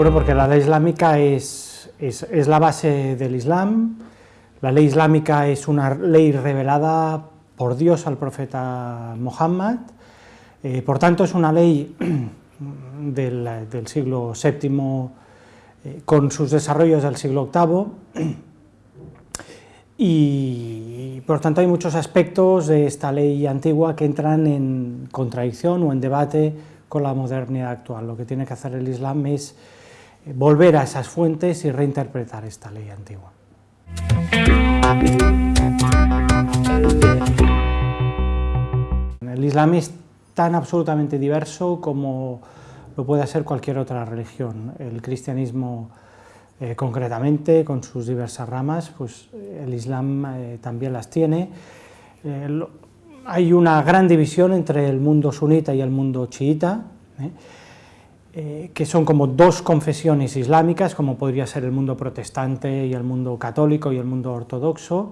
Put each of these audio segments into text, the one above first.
Bueno, porque la ley islámica es, es, la base del Islam, la ley islámica es una ley revelada por Dios al profeta Muhammad, eh, por tanto es una ley del, del siglo VII eh, con sus desarrollos del siglo VIII y por tanto hay muchos aspectos de esta ley antigua que entran en contradicción o en debate con la modernidad actual. Lo que tiene que hacer el Islam es volver a esas fuentes y reinterpretar esta ley antigua. El Islam es tan absolutamente diverso como lo puede ser cualquier otra religión. El cristianismo eh, concretamente, con sus diversas ramas, pues el Islam eh, también las tiene. Eh, hay una gran división entre el mundo sunita y el mundo chiita, eh, que son como dos confesiones islámicas, como podría ser el mundo protestante y el mundo católico y el mundo ortodoxo,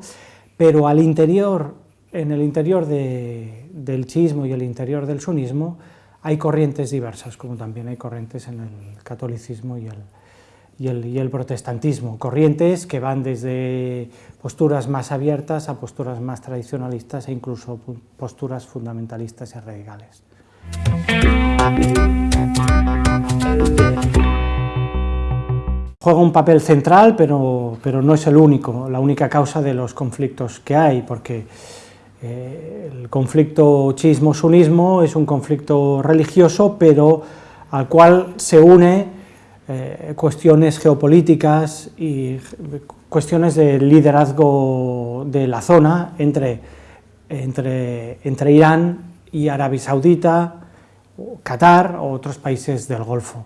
pero al interior, en el interior de, del chiismo y el interior del sunismo, hay corrientes diversas, como también hay corrientes en el catolicismo y el, y el, y el protestantismo, corrientes que van desde posturas más abiertas a posturas más tradicionalistas e incluso posturas fundamentalistas y radicales. Juega un papel central, pero, pero, no es el único, la única causa de los conflictos que hay, porque eh, el conflicto chismo-sunismo es un conflicto religioso, pero al cual se une eh, cuestiones geopolíticas y cuestiones de liderazgo de la zona entre, entre, entre Irán y Arabia Saudita, Qatar o otros países del Golfo.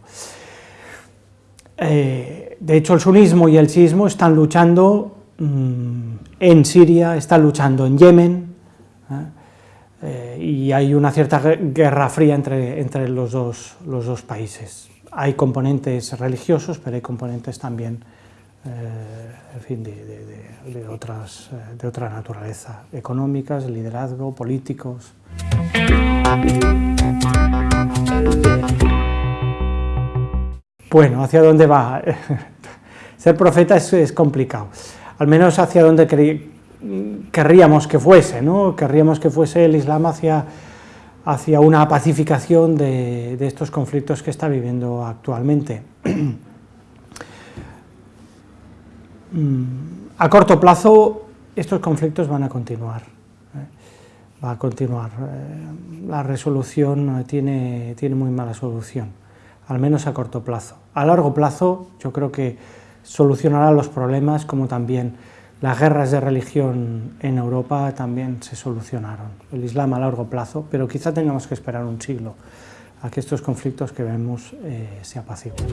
Eh, de hecho, el sunismo y el chiismo están luchando mmm, en Siria, están luchando en Yemen, ¿eh? Eh, y hay una cierta guerra fría entre, entre los, dos, los, dos, países. Hay componentes religiosos, pero hay componentes también en fin, de, de, de, otras, de otra naturaleza, económicas, liderazgo, políticos. Bueno, ¿hacia dónde va? Ser profeta es, complicado, al menos hacia dónde querríamos que fuese, ¿no? Querríamos que fuese el Islam hacia, hacia una pacificación de, de estos conflictos que está viviendo actualmente. A corto plazo, estos conflictos van a continuar va a continuar. Eh, la resolución tiene, tiene muy mala solución, al menos a corto plazo. A largo plazo yo creo que solucionará los problemas como también las guerras de religión en Europa también se solucionaron. El Islam a largo plazo, pero quizá tengamos que esperar un siglo a que estos conflictos que vemos eh, se apaciguen.